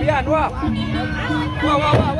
พี่อันว่าว่าว่าว่า